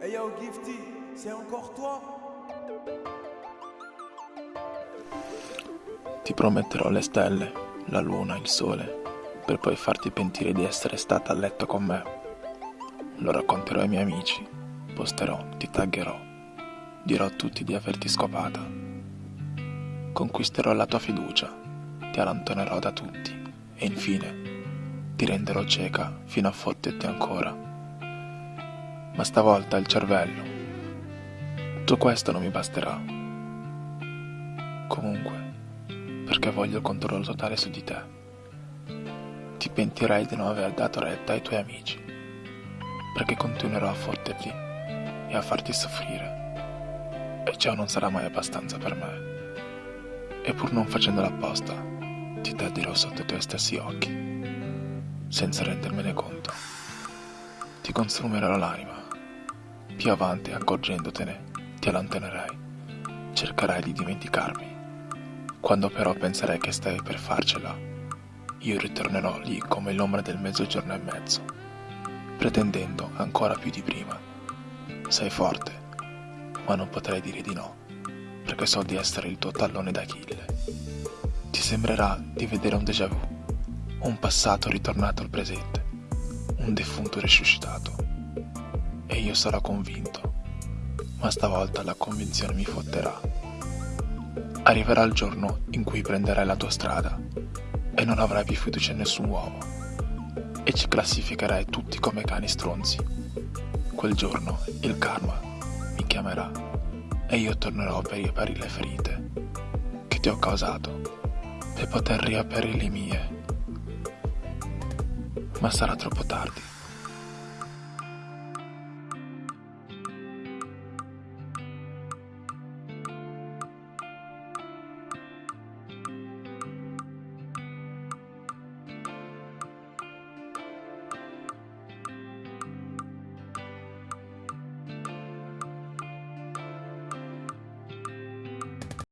Hey yo Gifty, c'est encore toi Ti prometterò le stelle, la luna, il sole, per poi farti pentire di essere stata a letto con me. Lo racconterò ai miei amici, posterò, ti taggerò, dirò a tutti di averti scopata. Conquisterò la tua fiducia, ti allontanerò da tutti e infine ti renderò cieca fino a fotterti ancora ma stavolta il cervello. Tutto questo non mi basterà. Comunque, perché voglio il controllo totale su di te. Ti pentirai di non aver dato retta ai tuoi amici, perché continuerò a fotterti e a farti soffrire. E ciò non sarà mai abbastanza per me. E pur non facendola apposta, ti tradirò sotto i tuoi stessi occhi, senza rendermene conto. Ti consumerò l'anima più avanti, accorgendotene, ti allontanerai. Cercherai di dimenticarmi. Quando però penserai che stai per farcela, io ritornerò lì come l'ombra del mezzogiorno e mezzo, pretendendo ancora più di prima. Sei forte, ma non potrei dire di no, perché so di essere il tuo tallone d'Achille. Ti sembrerà di vedere un déjà vu, un passato ritornato al presente, un defunto risuscitato e io sarò convinto, ma stavolta la convinzione mi fotterà. Arriverà il giorno in cui prenderai la tua strada e non avrai più fiducia in nessun uomo e ci classificherai tutti come cani stronzi. Quel giorno il karma mi chiamerà e io tornerò per riaprire le ferite che ti ho causato per poter riaprire le mie. Ma sarà troppo tardi.